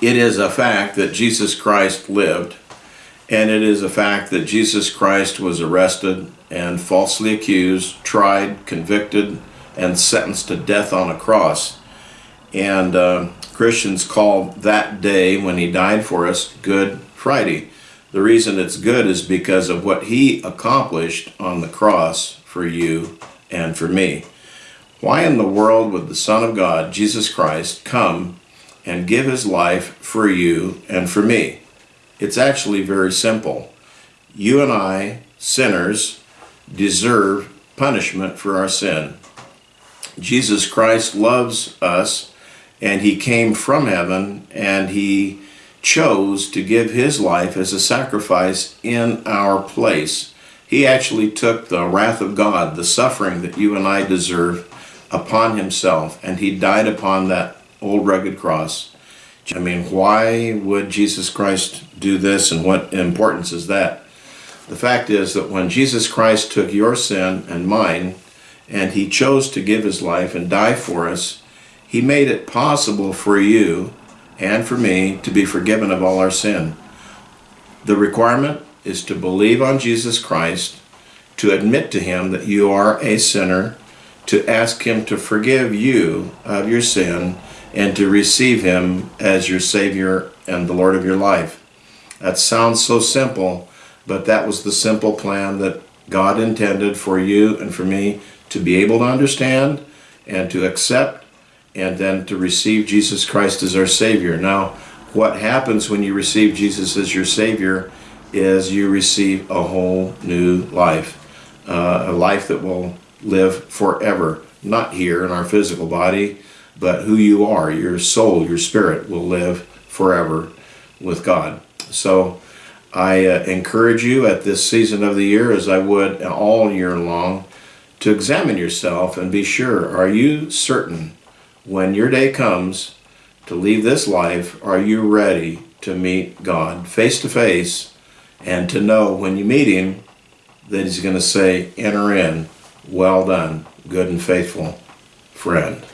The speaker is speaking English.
it is a fact that Jesus Christ lived, and it is a fact that Jesus Christ was arrested and falsely accused, tried, convicted, and sentenced to death on a cross. And uh, Christians call that day when he died for us Good Friday. The reason it's good is because of what he accomplished on the cross for you and for me. Why in the world would the Son of God, Jesus Christ, come and give his life for you and for me? It's actually very simple. You and I, sinners, deserve punishment for our sin. Jesus Christ loves us and he came from heaven and he chose to give his life as a sacrifice in our place. He actually took the wrath of God, the suffering that you and I deserve, upon himself, and he died upon that old rugged cross. I mean, why would Jesus Christ do this, and what importance is that? The fact is that when Jesus Christ took your sin and mine, and he chose to give his life and die for us, he made it possible for you and for me to be forgiven of all our sin. The requirement is to believe on Jesus Christ, to admit to him that you are a sinner, to ask him to forgive you of your sin, and to receive him as your Savior and the Lord of your life. That sounds so simple, but that was the simple plan that God intended for you and for me to be able to understand and to accept and then to receive Jesus Christ as our Savior. Now, what happens when you receive Jesus as your Savior is you receive a whole new life, uh, a life that will live forever, not here in our physical body, but who you are, your soul, your spirit will live forever with God. So I uh, encourage you at this season of the year, as I would all year long, to examine yourself and be sure, are you certain when your day comes to leave this life, are you ready to meet God face to face and to know when you meet Him that He's going to say, Enter in, well done, good and faithful friend.